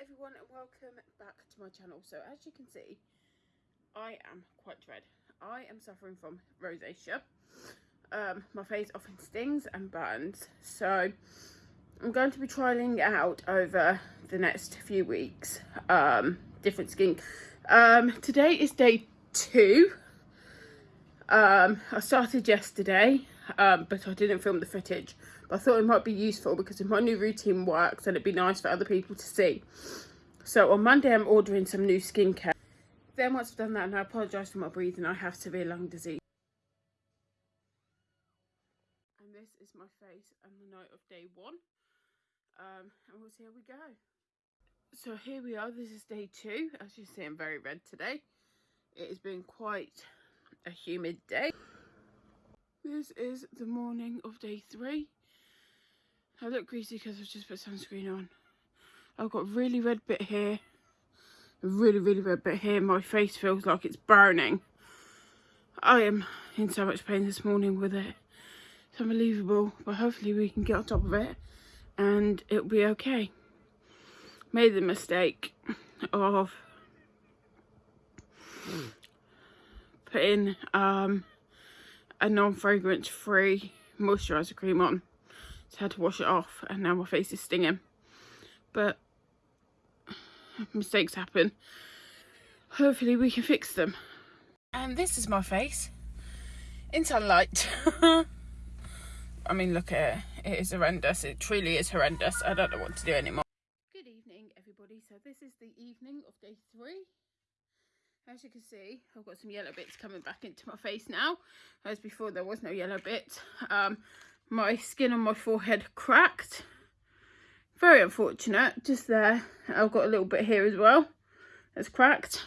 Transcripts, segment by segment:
everyone and welcome back to my channel. So as you can see, I am quite red. I am suffering from rosacea. Um, my face often stings and burns. So I'm going to be trialing out over the next few weeks. Um, different skin. Um, today is day two. Um, I started yesterday, um, but I didn't film the footage. But I thought it might be useful because if my new routine works, then it'd be nice for other people to see. So on Monday, I'm ordering some new skincare. Then once I've done that, and I apologise for my breathing, I have severe lung disease. And this is my face on the night of day one. Um, and we'll see how we go. So here we are, this is day two. As you see, I'm very red today. It has been quite a humid day. This is the morning of day three. I look greasy because I've just put sunscreen on. I've got really red bit here. A really, really red bit here. My face feels like it's burning. I am in so much pain this morning with it. It's unbelievable. But hopefully we can get on top of it and it'll be okay. Made the mistake of putting um, a non-fragrance free moisturiser cream on so I had to wash it off and now my face is stinging. But mistakes happen. Hopefully we can fix them. And this is my face in sunlight. I mean, look at it. It is horrendous. It truly is horrendous. I don't know what to do anymore. Good evening, everybody. So this is the evening of day three. As you can see, I've got some yellow bits coming back into my face now. As before, there was no yellow bits. Um, my skin on my forehead cracked. Very unfortunate, just there. I've got a little bit here as well. It's cracked.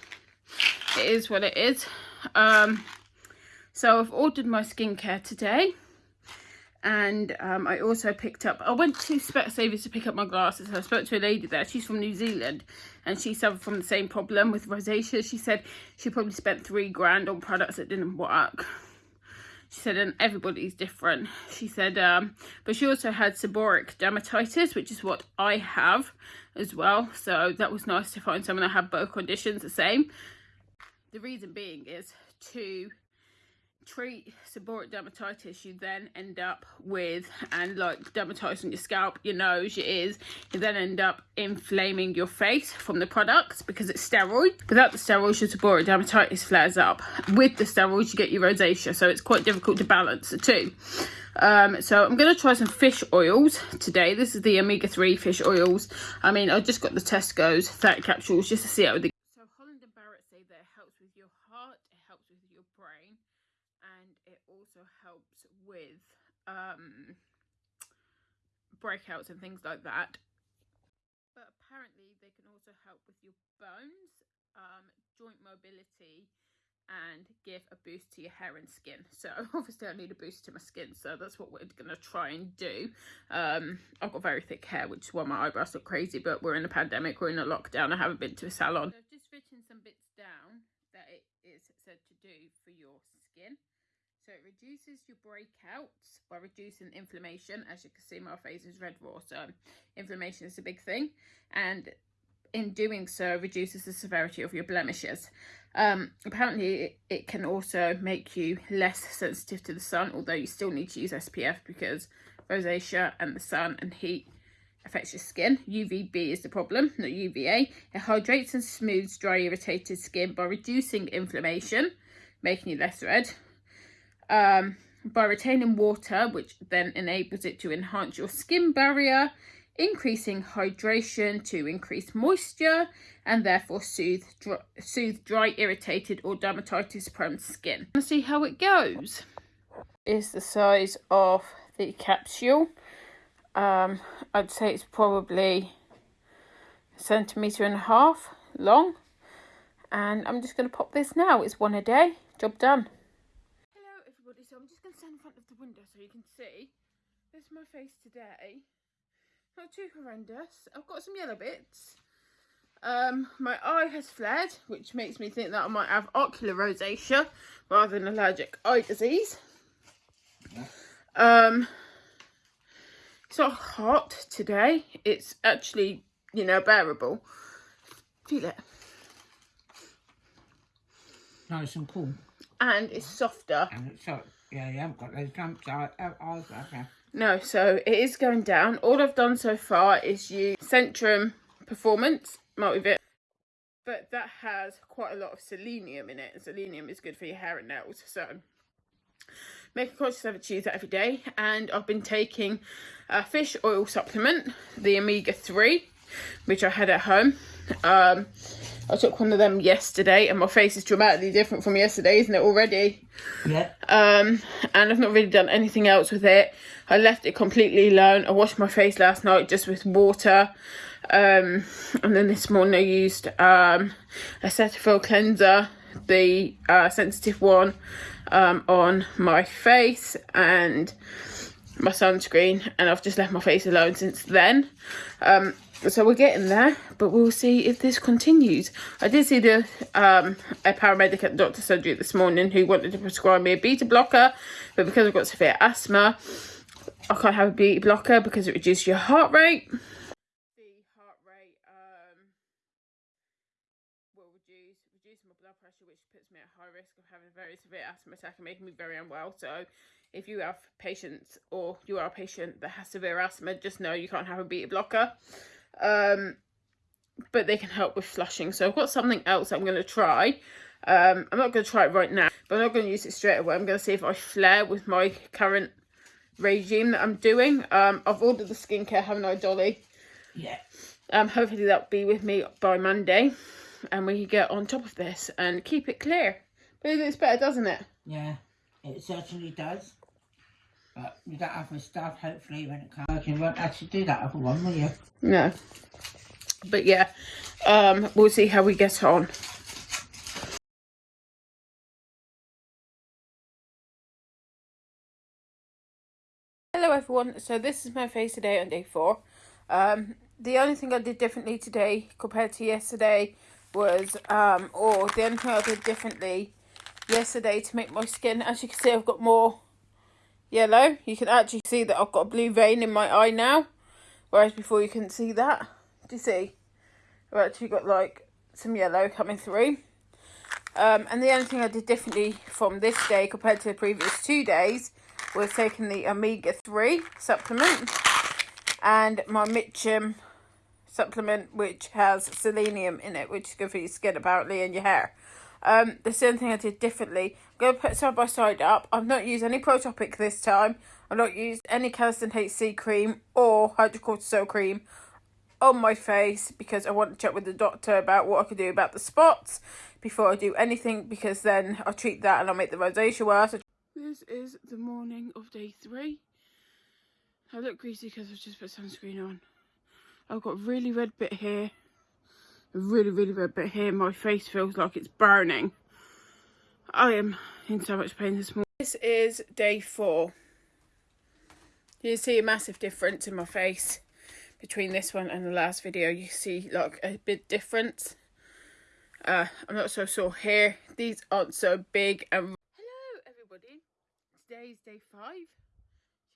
It is what it is. Um, so I've ordered my skincare today. And um, I also picked up, I went to Specsavers to pick up my glasses. I spoke to a lady there. She's from New Zealand. And she suffered from the same problem with rosacea. She said she probably spent three grand on products that didn't work she said and everybody's different she said um but she also had seborrheic dermatitis which is what i have as well so that was nice to find someone that had both conditions the same. The reason being is to treat seborrheic dermatitis you then end up with and like dermatitis on your scalp your nose your ears you then end up inflaming your face from the products because it's steroid without the steroids your seborrheic dermatitis flares up. With the steroids you get your rosacea so it's quite difficult to balance the two. Um, so i'm to try some fish oils today. This is the omega-3 fish oils. I mean i just got the tesco's 30 capsules just to see how the so holland and barrett say that it helps with your heart it helps with your brain and it also helps with um, breakouts and things like that. But apparently they can also help with your bones, um, joint mobility, and give a boost to your hair and skin. So obviously I need a boost to my skin, so that's what we're to try and do. Um, I've got very thick hair, which is why my eyebrows look crazy, but we're in a pandemic, we're in a lockdown, I haven't been to a salon. So I've just written some bits down that it is said to do for your skin. So it reduces your breakouts by reducing inflammation. As you can see, my face is red raw, so inflammation is a big thing. And in doing so, reduces the severity of your blemishes. Um, apparently, it, it can also make you less sensitive to the sun, although you still need to use SPF because rosacea and the sun and heat affects your skin. UVB is the problem, not UVA. It hydrates and smooths dry, irritated skin by reducing inflammation, making you less red um, by retaining water, which then enables it to enhance your skin barrier, increasing hydration to increase moisture and therefore soothe dry, soothe dry irritated or dermatitis prone skin. Let's see how it goes. Is the size of the capsule. Um, I'd say it's probably a centimetre and a half long. And I'm just going to pop this now. It's one a day. Job done so I'm just going to stand in front of the window so you can see. This is my face today. Not too horrendous. I've got some yellow bits. Um, my eye has flared, which makes me think that I might have ocular rosacea rather than allergic eye disease. Um, it's not hot today. It's actually you know, bearable. Feel it. Nice and cool. And it's softer. And it's so, yeah, you haven't got those lumps out, out, No, so it is going down. All I've done so far is use Centrum Performance Multivit. But that has quite a lot of selenium in it. And selenium is good for your hair and nails. So make a conscious effort to use that every day. And I've been taking a fish oil supplement, the omega-3, which I had at home. Um, I took one of them yesterday and my face is dramatically different from yesterday, isn't it already? Yeah. Um, and I've not really done anything else with it. I left it completely alone. I washed my face last night just with water. Um, and then this morning I used um, a Cetaphil cleanser, the uh, sensitive one, um, on my face and my sunscreen. And I've just left my face alone since then. Um, so we're getting there, but we'll see if this continues. I did see the um, a paramedic at doctor surgery this morning who wanted to prescribe me a beta blocker, but because I've got severe asthma, I can't have a beta blocker because it reduces your heart rate. The heart rate um, my blood pressure, which puts me at high risk of having a very severe asthma attack and making me very unwell. So if you have patients or you are a patient that has severe asthma, just know you can't have a beta blocker um, but they can help with flushing. So I've got something else I'm going to try. Um, I'm not going to try it right now, but I'm not going to use it straight away. I'm going to see if I flare with my current regime that I'm doing. Um, I've ordered the skincare, haven't I, Dolly? Yeah. Um, hopefully that'll be with me by Monday, and we can get on top of this and keep it clear. But it looks better, doesn't it? Yeah, it certainly does. But you don't have the stuff, hopefully, when it comes. You won't actually do that other one, will you? No. But yeah, um, we'll see how we get on. Hello everyone, so this is my face today on day four. Um, the only thing I did differently today compared to yesterday was, um, or the only thing I did differently yesterday to make my skin, as you can see I've got more yellow. You can actually see that I've got a blue vein in my eye now. Whereas before you couldn't see that. Do you see? I've actually got like some yellow coming through. Um, and the only thing I did differently from this day compared to the previous two days was taking the omega-3 supplement and my Mitchum supplement which has selenium in it which is good for your skin apparently and your hair. Um, the same thing I did differently. I'm going to put side by side up. I've not used any Protopic this time. I've not used any Canesten HC cream or hydrocortisone cream on my face because I want to check with the doctor about what I can do about the spots before I do anything because then I'll treat that and I'll make the rosacea worse. This is the morning of day three. I look greasy because I've just put sunscreen on. I've got a really red bit here really, really red but here. My face feels like it's burning. I am in so much pain this morning. This is day four. You see a massive difference in my face between this one and the last video. You see like a big difference. Uh, I'm not so sore here. These aren't so big. And Hello everybody. Today's day five.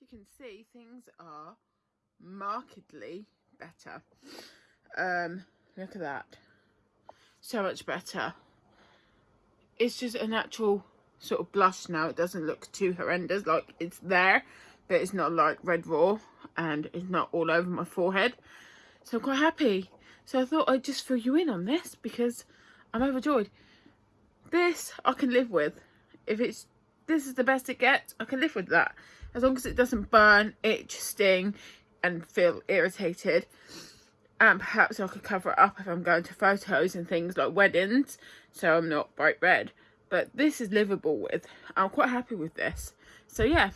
As you can see, things are markedly better. Um, Look at that. So much better. It's just a natural sort of blush now. It doesn't look too horrendous. Like, it's there, but it's not like red raw. And it's not all over my forehead. So I'm quite happy. So I thought I'd just fill you in on this because I'm overjoyed. This I can live with. If it's this is the best it gets, I can live with that. As long as it doesn't burn, itch, sting and feel irritated and perhaps I could cover it up if I'm going to photos and things like weddings so I'm not bright red. But this is livable with. I'm quite happy with this. So yeah.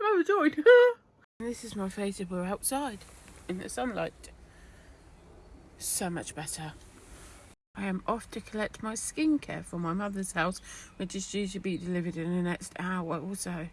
I'm overjoyed this is my face if we're outside in the sunlight. So much better. I am off to collect my skincare from my mother's house which is due to be delivered in the next hour or so